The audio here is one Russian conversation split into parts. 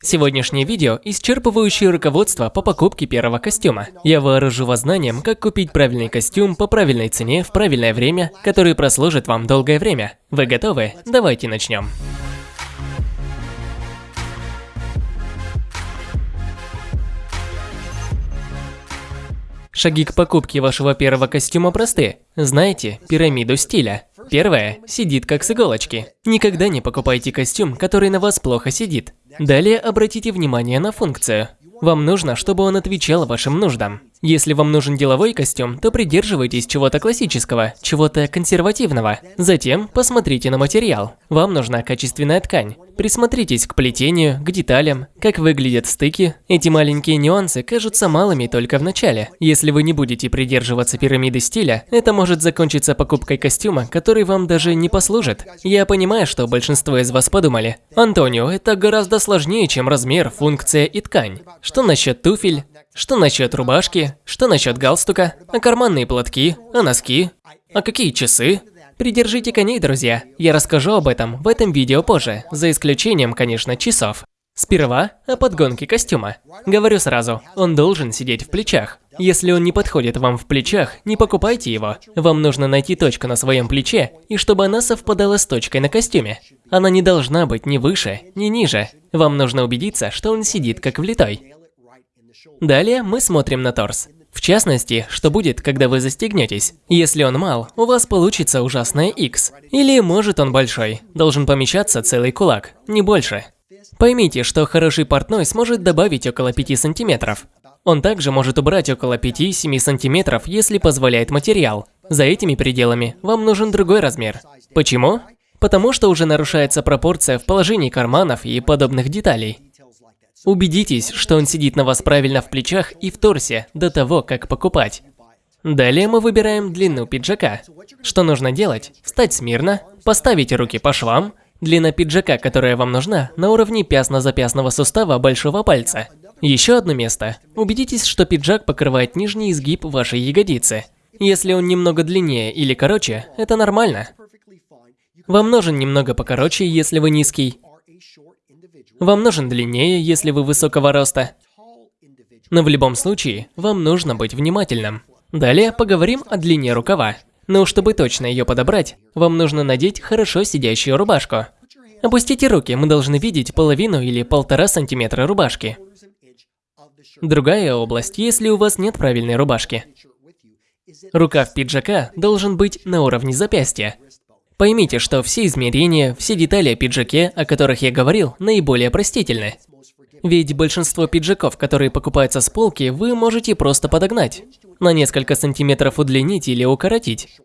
Сегодняшнее видео – исчерпывающее руководство по покупке первого костюма. Я вооружу вас знанием, как купить правильный костюм по правильной цене в правильное время, который прослужит вам долгое время. Вы готовы? Давайте начнем. Шаги к покупке вашего первого костюма просты. Знаете пирамиду стиля. Первое – сидит как с иголочки. Никогда не покупайте костюм, который на вас плохо сидит. Далее обратите внимание на функцию. Вам нужно, чтобы он отвечал вашим нуждам. Если вам нужен деловой костюм, то придерживайтесь чего-то классического, чего-то консервативного. Затем посмотрите на материал. Вам нужна качественная ткань. Присмотритесь к плетению, к деталям, как выглядят стыки. Эти маленькие нюансы кажутся малыми только в начале. Если вы не будете придерживаться пирамиды стиля, это может закончиться покупкой костюма, который вам даже не послужит. Я понимаю, что большинство из вас подумали, Антонио, это гораздо сложнее, чем размер, функция и ткань. Что насчет туфель? Что насчет рубашки? Что насчет галстука? А карманные платки? А носки? А какие часы? Придержите коней, друзья. Я расскажу об этом в этом видео позже, за исключением, конечно, часов. Сперва о подгонке костюма. Говорю сразу, он должен сидеть в плечах. Если он не подходит вам в плечах, не покупайте его. Вам нужно найти точку на своем плече, и чтобы она совпадала с точкой на костюме. Она не должна быть ни выше, ни ниже. Вам нужно убедиться, что он сидит как влитой. Далее мы смотрим на торс. В частности, что будет, когда вы застегнетесь. Если он мал, у вас получится ужасное X. Или может он большой, должен помещаться целый кулак, не больше. Поймите, что хороший портной сможет добавить около 5 сантиметров. Он также может убрать около 5-7 сантиметров, если позволяет материал. За этими пределами вам нужен другой размер. Почему? Потому что уже нарушается пропорция в положении карманов и подобных деталей. Убедитесь, что он сидит на вас правильно в плечах и в торсе до того, как покупать. Далее мы выбираем длину пиджака. Что нужно делать? Встать смирно, поставить руки по швам. Длина пиджака, которая вам нужна, на уровне пястно-запястного сустава большого пальца. Еще одно место. Убедитесь, что пиджак покрывает нижний изгиб вашей ягодицы. Если он немного длиннее или короче, это нормально. Вам нужен немного покороче, если вы низкий, вам нужен длиннее, если вы высокого роста. Но в любом случае, вам нужно быть внимательным. Далее поговорим о длине рукава. Но чтобы точно ее подобрать, вам нужно надеть хорошо сидящую рубашку. Опустите руки, мы должны видеть половину или полтора сантиметра рубашки. Другая область, если у вас нет правильной рубашки. Рукав пиджака должен быть на уровне запястья. Поймите, что все измерения, все детали о пиджаке, о которых я говорил, наиболее простительны. Ведь большинство пиджаков, которые покупаются с полки, вы можете просто подогнать. На несколько сантиметров удлинить или укоротить.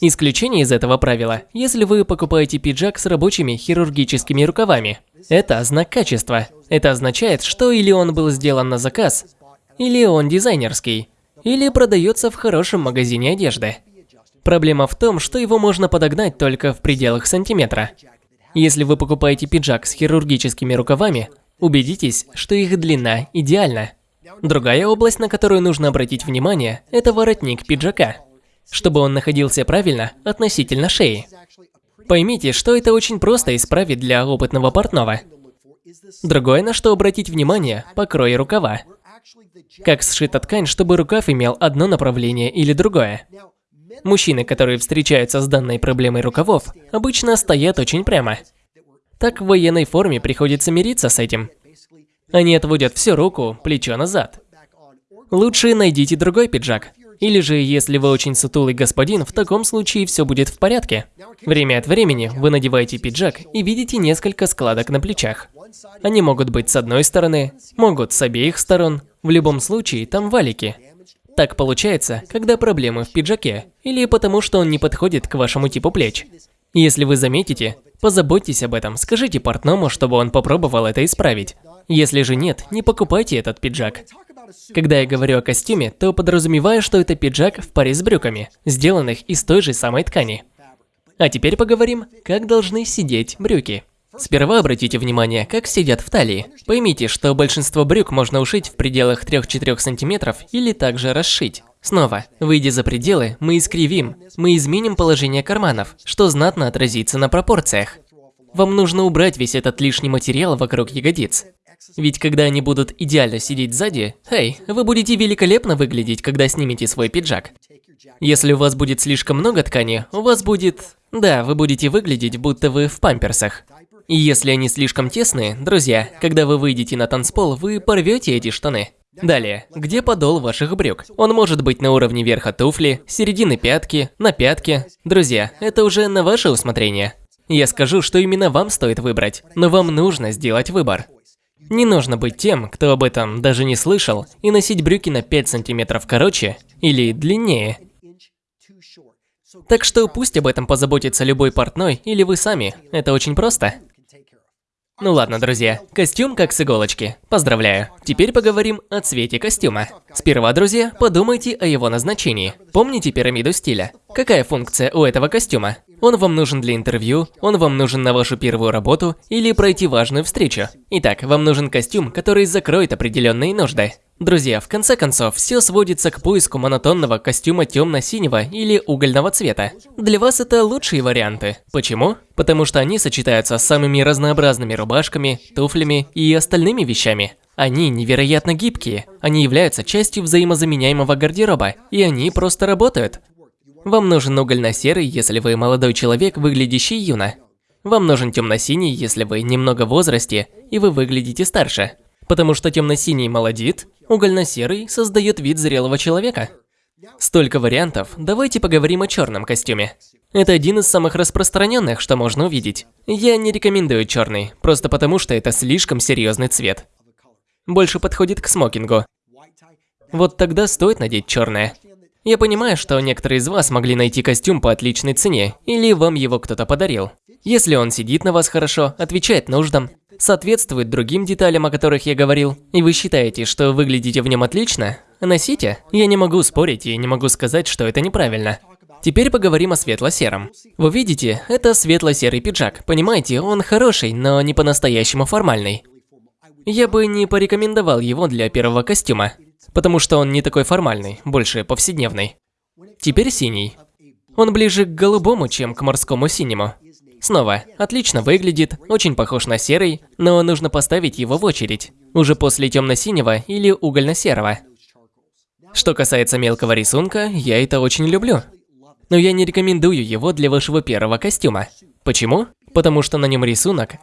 Исключение из этого правила, если вы покупаете пиджак с рабочими хирургическими рукавами. Это знак качества. Это означает, что или он был сделан на заказ, или он дизайнерский, или продается в хорошем магазине одежды. Проблема в том, что его можно подогнать только в пределах сантиметра. Если вы покупаете пиджак с хирургическими рукавами, убедитесь, что их длина идеальна. Другая область, на которую нужно обратить внимание, это воротник пиджака, чтобы он находился правильно относительно шеи. Поймите, что это очень просто исправить для опытного портного. Другое, на что обратить внимание – покрой рукава. Как сшита ткань, чтобы рукав имел одно направление или другое. Мужчины, которые встречаются с данной проблемой рукавов, обычно стоят очень прямо. Так в военной форме приходится мириться с этим. Они отводят всю руку, плечо назад. Лучше найдите другой пиджак. Или же, если вы очень сутулый господин, в таком случае все будет в порядке. Время от времени вы надеваете пиджак и видите несколько складок на плечах. Они могут быть с одной стороны, могут с обеих сторон. В любом случае, там валики. Так получается, когда проблемы в пиджаке, или потому что он не подходит к вашему типу плеч. Если вы заметите, позаботьтесь об этом, скажите портному, чтобы он попробовал это исправить. Если же нет, не покупайте этот пиджак. Когда я говорю о костюме, то подразумеваю, что это пиджак в паре с брюками, сделанных из той же самой ткани. А теперь поговорим, как должны сидеть брюки. Сперва обратите внимание, как сидят в талии. Поймите, что большинство брюк можно ушить в пределах 3-4 см или также расшить. Снова, выйдя за пределы, мы искривим, мы изменим положение карманов, что знатно отразится на пропорциях. Вам нужно убрать весь этот лишний материал вокруг ягодиц. Ведь когда они будут идеально сидеть сзади, эй, вы будете великолепно выглядеть, когда снимете свой пиджак. Если у вас будет слишком много ткани, у вас будет... Да, вы будете выглядеть, будто вы в памперсах. И если они слишком тесные, друзья, когда вы выйдете на танцпол, вы порвете эти штаны. Далее, где подол ваших брюк? Он может быть на уровне верха туфли, середины пятки, на пятке. Друзья, это уже на ваше усмотрение. Я скажу, что именно вам стоит выбрать, но вам нужно сделать выбор. Не нужно быть тем, кто об этом даже не слышал, и носить брюки на 5 сантиметров короче или длиннее. Так что пусть об этом позаботится любой портной или вы сами, это очень просто. Ну ладно, друзья, костюм как с иголочки. Поздравляю. Теперь поговорим о цвете костюма. Сперва, друзья, подумайте о его назначении. Помните пирамиду стиля? Какая функция у этого костюма? Он вам нужен для интервью, он вам нужен на вашу первую работу или пройти важную встречу. Итак, вам нужен костюм, который закроет определенные нужды. Друзья, в конце концов, все сводится к поиску монотонного костюма темно-синего или угольного цвета. Для вас это лучшие варианты. Почему? Потому что они сочетаются с самыми разнообразными рубашками, туфлями и остальными вещами. Они невероятно гибкие, они являются частью взаимозаменяемого гардероба, и они просто работают. Вам нужен угольно-серый, если вы молодой человек, выглядящий юно. Вам нужен темно-синий, если вы немного в возрасте и вы выглядите старше. Потому что темно-синий молодит, угольно-серый создает вид зрелого человека. Столько вариантов, давайте поговорим о черном костюме. Это один из самых распространенных, что можно увидеть. Я не рекомендую черный, просто потому что это слишком серьезный цвет. Больше подходит к смокингу. Вот тогда стоит надеть черное. Я понимаю, что некоторые из вас могли найти костюм по отличной цене, или вам его кто-то подарил. Если он сидит на вас хорошо, отвечает нуждам, соответствует другим деталям, о которых я говорил, и вы считаете, что выглядите в нем отлично, носите. Я не могу спорить и не могу сказать, что это неправильно. Теперь поговорим о светло-сером. Вы видите, это светло-серый пиджак. Понимаете, он хороший, но не по-настоящему формальный. Я бы не порекомендовал его для первого костюма, потому что он не такой формальный, больше повседневный. Теперь синий. Он ближе к голубому, чем к морскому синему. Снова, отлично выглядит, очень похож на серый, но нужно поставить его в очередь, уже после темно-синего или угольно-серого. Что касается мелкого рисунка, я это очень люблю. Но я не рекомендую его для вашего первого костюма. Почему? Потому что на нем рисунок,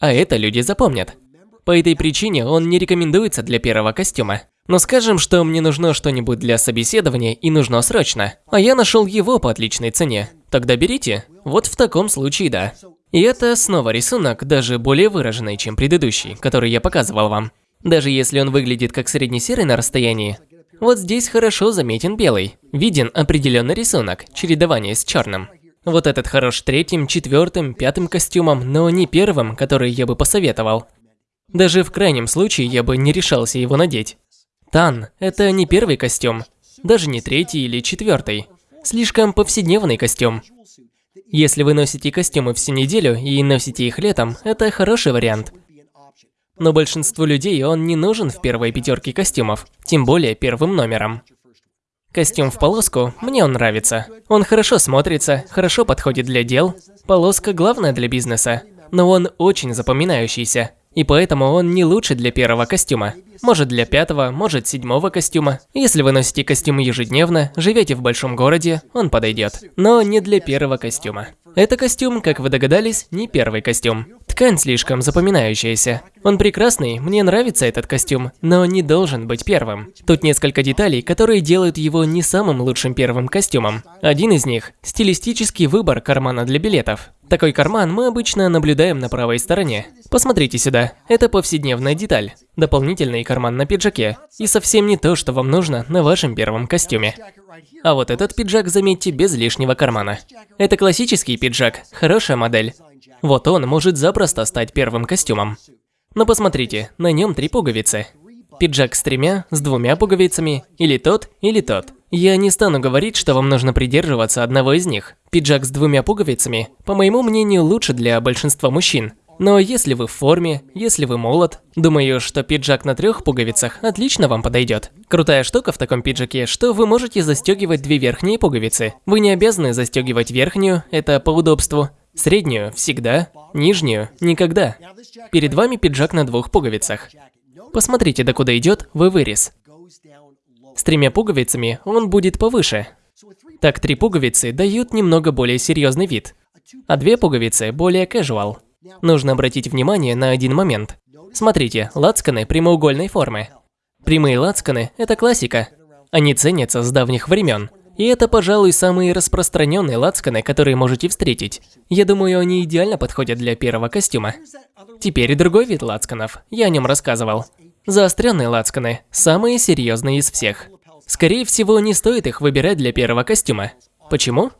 а это люди запомнят. По этой причине он не рекомендуется для первого костюма. Но скажем, что мне нужно что-нибудь для собеседования и нужно срочно, а я нашел его по отличной цене. Тогда берите. Вот в таком случае да. И это снова рисунок, даже более выраженный, чем предыдущий, который я показывал вам. Даже если он выглядит как средне-серый на расстоянии, вот здесь хорошо заметен белый. Виден определенный рисунок, чередование с черным. Вот этот хорош третьим, четвертым, пятым костюмом, но не первым, который я бы посоветовал. Даже в крайнем случае я бы не решался его надеть. Тан – это не первый костюм, даже не третий или четвертый. Слишком повседневный костюм. Если вы носите костюмы всю неделю и носите их летом, это хороший вариант. Но большинству людей он не нужен в первой пятерке костюмов, тем более первым номером. Костюм в полоску, мне он нравится. Он хорошо смотрится, хорошо подходит для дел. Полоска главная для бизнеса, но он очень запоминающийся. И поэтому он не лучше для первого костюма. Может для пятого, может седьмого костюма. Если вы носите костюм ежедневно, живете в большом городе, он подойдет. Но не для первого костюма. Это костюм, как вы догадались, не первый костюм. Ткань слишком запоминающаяся. Он прекрасный, мне нравится этот костюм, но не должен быть первым. Тут несколько деталей, которые делают его не самым лучшим первым костюмом. Один из них – стилистический выбор кармана для билетов. Такой карман мы обычно наблюдаем на правой стороне. Посмотрите сюда, это повседневная деталь. Дополнительный карман на пиджаке. И совсем не то, что вам нужно на вашем первом костюме. А вот этот пиджак, заметьте, без лишнего кармана. Это классический пиджак, хорошая модель. Вот он может запросто стать первым костюмом. Но посмотрите, на нем три пуговицы. Пиджак с тремя, с двумя пуговицами, или тот, или тот. Я не стану говорить, что вам нужно придерживаться одного из них. Пиджак с двумя пуговицами, по моему мнению, лучше для большинства мужчин. Но если вы в форме, если вы молод, думаю, что пиджак на трех пуговицах отлично вам подойдет. Крутая штука в таком пиджаке, что вы можете застегивать две верхние пуговицы. Вы не обязаны застегивать верхнюю, это по удобству. Среднюю – всегда, нижнюю – никогда. Перед вами пиджак на двух пуговицах. Посмотрите, до куда идет в вырез. Тремя пуговицами он будет повыше. Так три пуговицы дают немного более серьезный вид, а две пуговицы более casual. Нужно обратить внимание на один момент. Смотрите, лацканы прямоугольной формы. Прямые лацканы – это классика. Они ценятся с давних времен. И это, пожалуй, самые распространенные лацканы, которые можете встретить. Я думаю, они идеально подходят для первого костюма. Теперь другой вид лацканов. Я о нем рассказывал. Заостренные лацканы – самые серьезные из всех. Скорее всего, не стоит их выбирать для первого костюма. Почему?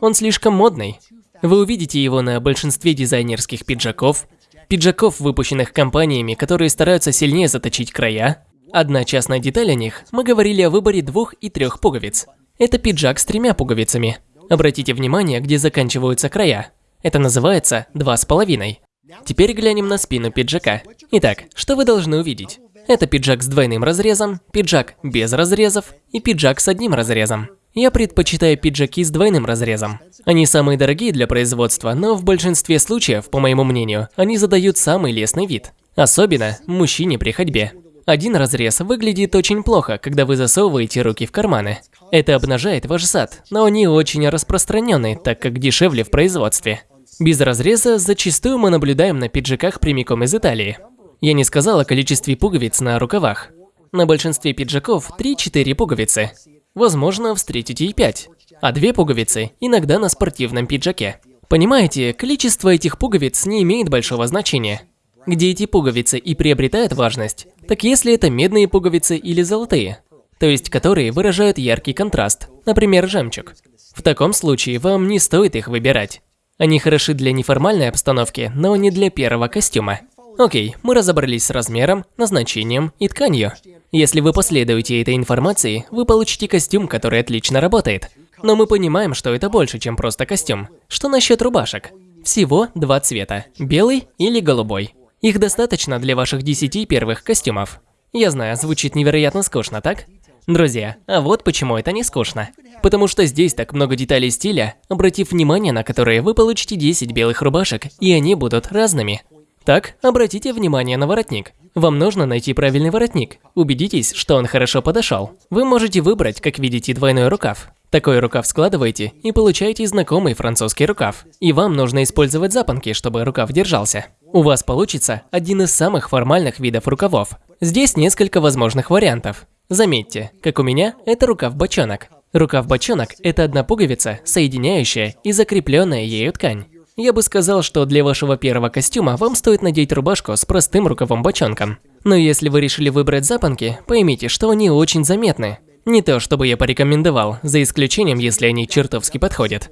Он слишком модный. Вы увидите его на большинстве дизайнерских пиджаков, пиджаков, выпущенных компаниями, которые стараются сильнее заточить края. Одна частная деталь о них, мы говорили о выборе двух и трех пуговиц. Это пиджак с тремя пуговицами. Обратите внимание, где заканчиваются края. Это называется два с половиной. Теперь глянем на спину пиджака. Итак, что вы должны увидеть? Это пиджак с двойным разрезом, пиджак без разрезов и пиджак с одним разрезом. Я предпочитаю пиджаки с двойным разрезом. Они самые дорогие для производства, но в большинстве случаев, по моему мнению, они задают самый лестный вид. Особенно мужчине при ходьбе. Один разрез выглядит очень плохо, когда вы засовываете руки в карманы. Это обнажает ваш зад, но они очень распространены, так как дешевле в производстве. Без разреза зачастую мы наблюдаем на пиджаках прямиком из Италии. Я не сказал о количестве пуговиц на рукавах. На большинстве пиджаков 3-4 пуговицы. Возможно, встретите и 5. А две пуговицы иногда на спортивном пиджаке. Понимаете, количество этих пуговиц не имеет большого значения. Где эти пуговицы и приобретают важность, так если это медные пуговицы или золотые, то есть которые выражают яркий контраст, например, жемчуг. В таком случае вам не стоит их выбирать. Они хороши для неформальной обстановки, но не для первого костюма. Окей, мы разобрались с размером, назначением и тканью. Если вы последуете этой информации, вы получите костюм, который отлично работает. Но мы понимаем, что это больше, чем просто костюм. Что насчет рубашек? Всего два цвета – белый или голубой. Их достаточно для ваших 10 первых костюмов. Я знаю, звучит невероятно скучно, так? Друзья, а вот почему это не скучно. Потому что здесь так много деталей стиля, обратив внимание на которые вы получите 10 белых рубашек, и они будут разными. Так, обратите внимание на воротник. Вам нужно найти правильный воротник. Убедитесь, что он хорошо подошел. Вы можете выбрать, как видите, двойной рукав. Такой рукав складываете и получаете знакомый французский рукав. И вам нужно использовать запонки, чтобы рукав держался. У вас получится один из самых формальных видов рукавов. Здесь несколько возможных вариантов. Заметьте, как у меня, это рукав-бочонок. Рукав-бочонок – это одна пуговица, соединяющая и закрепленная ею ткань. Я бы сказал, что для вашего первого костюма вам стоит надеть рубашку с простым рукавом бочонком. Но если вы решили выбрать запонки, поймите, что они очень заметны. Не то, чтобы я порекомендовал, за исключением, если они чертовски подходят.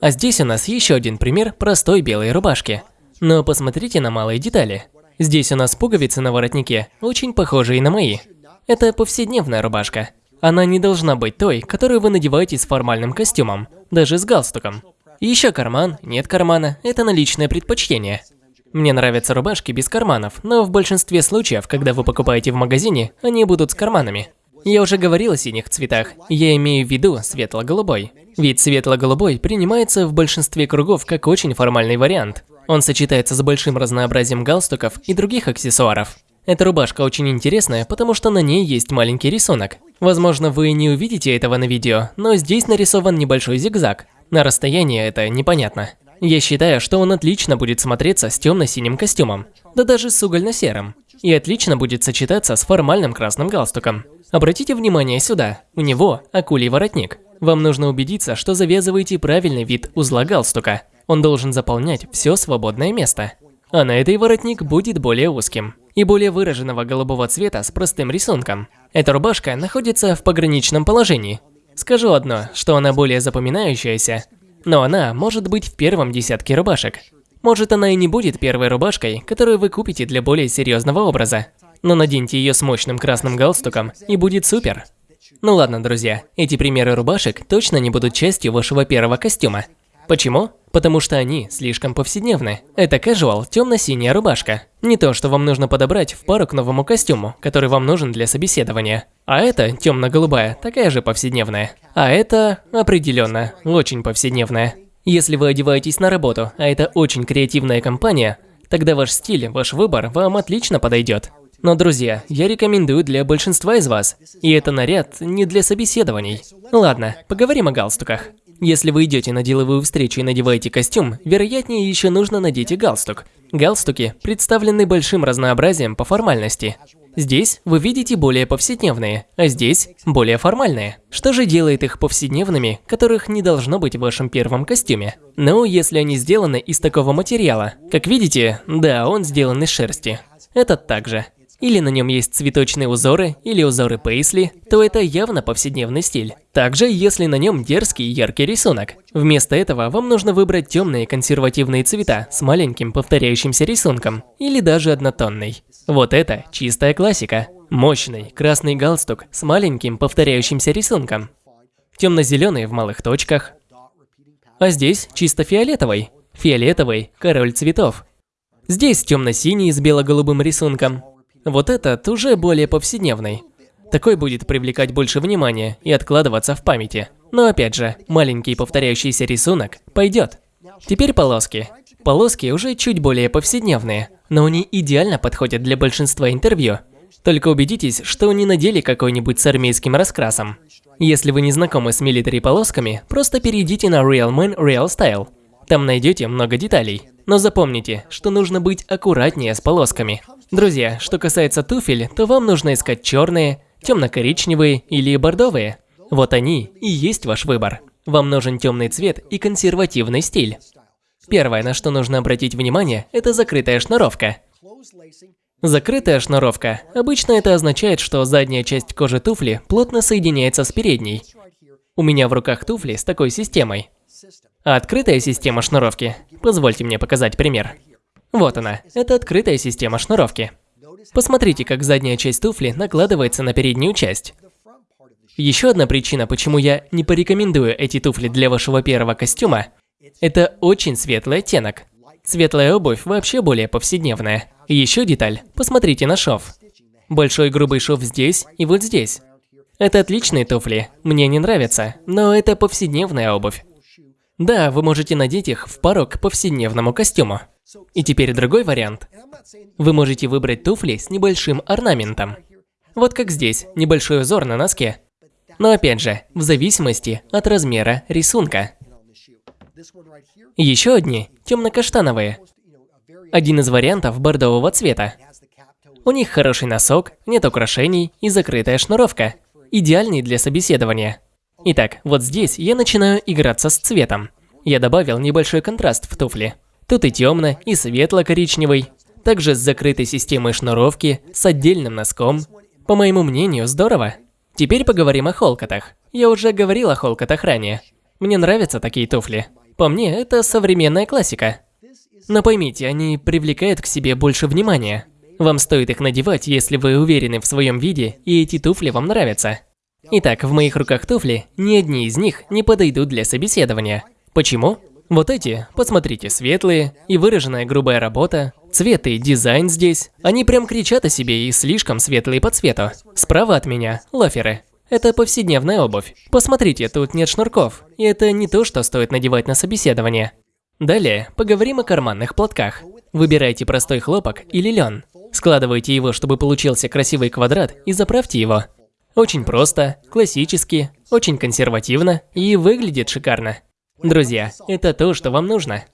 А здесь у нас еще один пример простой белой рубашки. Но посмотрите на малые детали. Здесь у нас пуговицы на воротнике, очень похожие на мои. Это повседневная рубашка. Она не должна быть той, которую вы надеваете с формальным костюмом, даже с галстуком. Еще карман, нет кармана – это на личное предпочтение. Мне нравятся рубашки без карманов, но в большинстве случаев, когда вы покупаете в магазине, они будут с карманами. Я уже говорил о синих цветах, я имею в виду светло-голубой. Ведь светло-голубой принимается в большинстве кругов как очень формальный вариант. Он сочетается с большим разнообразием галстуков и других аксессуаров. Эта рубашка очень интересная, потому что на ней есть маленький рисунок. Возможно, вы не увидите этого на видео, но здесь нарисован небольшой зигзаг. На расстоянии это непонятно. Я считаю, что он отлично будет смотреться с темно-синим костюмом, да даже с угольно-серым. И отлично будет сочетаться с формальным красным галстуком. Обратите внимание сюда, у него акулий воротник. Вам нужно убедиться, что завязываете правильный вид узла галстука. Он должен заполнять все свободное место. А на этой воротник будет более узким и более выраженного голубого цвета с простым рисунком. Эта рубашка находится в пограничном положении, Скажу одно, что она более запоминающаяся, но она может быть в первом десятке рубашек. Может она и не будет первой рубашкой, которую вы купите для более серьезного образа, но наденьте ее с мощным красным галстуком и будет супер. Ну ладно, друзья, эти примеры рубашек точно не будут частью вашего первого костюма. Почему? Потому что они слишком повседневны. Это casual темно-синяя рубашка. Не то, что вам нужно подобрать в пару к новому костюму, который вам нужен для собеседования. А это темно-голубая, такая же повседневная. А это определенно очень повседневная. Если вы одеваетесь на работу, а это очень креативная компания, тогда ваш стиль, ваш выбор вам отлично подойдет. Но, друзья, я рекомендую для большинства из вас. И это наряд не для собеседований. Ладно, поговорим о галстуках. Если вы идете на деловую встречу и надеваете костюм, вероятнее еще нужно надеть и галстук. Галстуки представлены большим разнообразием по формальности. Здесь вы видите более повседневные, а здесь более формальные. Что же делает их повседневными, которых не должно быть в вашем первом костюме? Ну, если они сделаны из такого материала. Как видите, да, он сделан из шерсти. Этот также или на нем есть цветочные узоры, или узоры пейсли, то это явно повседневный стиль. Также, если на нем дерзкий яркий рисунок. Вместо этого вам нужно выбрать темные консервативные цвета с маленьким повторяющимся рисунком, или даже однотонный. Вот это чистая классика. Мощный красный галстук с маленьким повторяющимся рисунком. Темно-зеленый в малых точках. А здесь чисто фиолетовый. Фиолетовый – король цветов. Здесь темно-синий с бело-голубым рисунком. Вот этот уже более повседневный. Такой будет привлекать больше внимания и откладываться в памяти. Но опять же, маленький повторяющийся рисунок пойдет. Теперь полоски. Полоски уже чуть более повседневные, но они идеально подходят для большинства интервью. Только убедитесь, что не надели какой-нибудь с армейским раскрасом. Если вы не знакомы с милитари полосками, просто перейдите на Real Man Real Style. Там найдете много деталей. Но запомните, что нужно быть аккуратнее с полосками. Друзья, что касается туфель, то вам нужно искать черные, темно-коричневые или бордовые. Вот они и есть ваш выбор. Вам нужен темный цвет и консервативный стиль. Первое, на что нужно обратить внимание, это закрытая шнуровка. Закрытая шнуровка. Обычно это означает, что задняя часть кожи туфли плотно соединяется с передней. У меня в руках туфли с такой системой. А открытая система шнуровки. Позвольте мне показать пример. Вот она, это открытая система шнуровки. Посмотрите, как задняя часть туфли накладывается на переднюю часть. Еще одна причина, почему я не порекомендую эти туфли для вашего первого костюма, это очень светлый оттенок. Светлая обувь вообще более повседневная. Еще деталь, посмотрите на шов. Большой грубый шов здесь и вот здесь. Это отличные туфли, мне не нравятся, но это повседневная обувь. Да, вы можете надеть их в пару к повседневному костюму. И теперь другой вариант. Вы можете выбрать туфли с небольшим орнаментом. Вот как здесь, небольшой узор на носке. Но опять же, в зависимости от размера рисунка. Еще одни темно-каштановые. Один из вариантов бордового цвета. У них хороший носок, нет украшений и закрытая шнуровка. Идеальный для собеседования. Итак, вот здесь я начинаю играться с цветом. Я добавил небольшой контраст в туфли. Тут и темно, и светло-коричневый. Также с закрытой системой шнуровки, с отдельным носком. По моему мнению, здорово. Теперь поговорим о холкотах. Я уже говорил о холкотах ранее. Мне нравятся такие туфли. По мне, это современная классика. Но поймите, они привлекают к себе больше внимания. Вам стоит их надевать, если вы уверены в своем виде, и эти туфли вам нравятся. Итак, в моих руках туфли, ни одни из них не подойдут для собеседования. Почему? Вот эти, посмотрите, светлые и выраженная грубая работа, цвет и дизайн здесь. Они прям кричат о себе и слишком светлые по цвету. Справа от меня – лаферы. Это повседневная обувь. Посмотрите, тут нет шнурков, и это не то, что стоит надевать на собеседование. Далее, поговорим о карманных платках. Выбирайте простой хлопок или лен. Складывайте его, чтобы получился красивый квадрат, и заправьте его. Очень просто, классически, очень консервативно и выглядит шикарно. Друзья, это то, что вам нужно.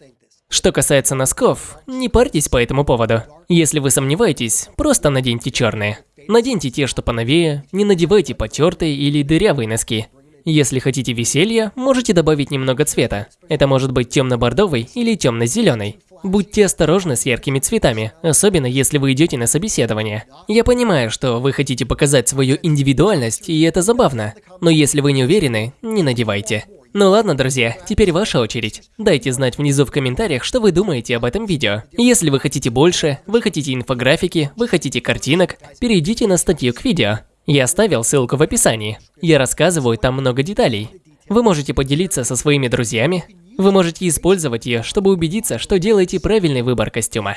Что касается носков, не парьтесь по этому поводу. Если вы сомневаетесь, просто наденьте черные. Наденьте те, что поновее, не надевайте потертые или дырявые носки. Если хотите веселья, можете добавить немного цвета. Это может быть темно-бордовый или темно-зеленый. Будьте осторожны с яркими цветами, особенно если вы идете на собеседование. Я понимаю, что вы хотите показать свою индивидуальность, и это забавно. Но если вы не уверены, не надевайте. Ну ладно, друзья, теперь ваша очередь. Дайте знать внизу в комментариях, что вы думаете об этом видео. Если вы хотите больше, вы хотите инфографики, вы хотите картинок, перейдите на статью к видео. Я оставил ссылку в описании. Я рассказываю там много деталей. Вы можете поделиться со своими друзьями. Вы можете использовать ее, чтобы убедиться, что делаете правильный выбор костюма.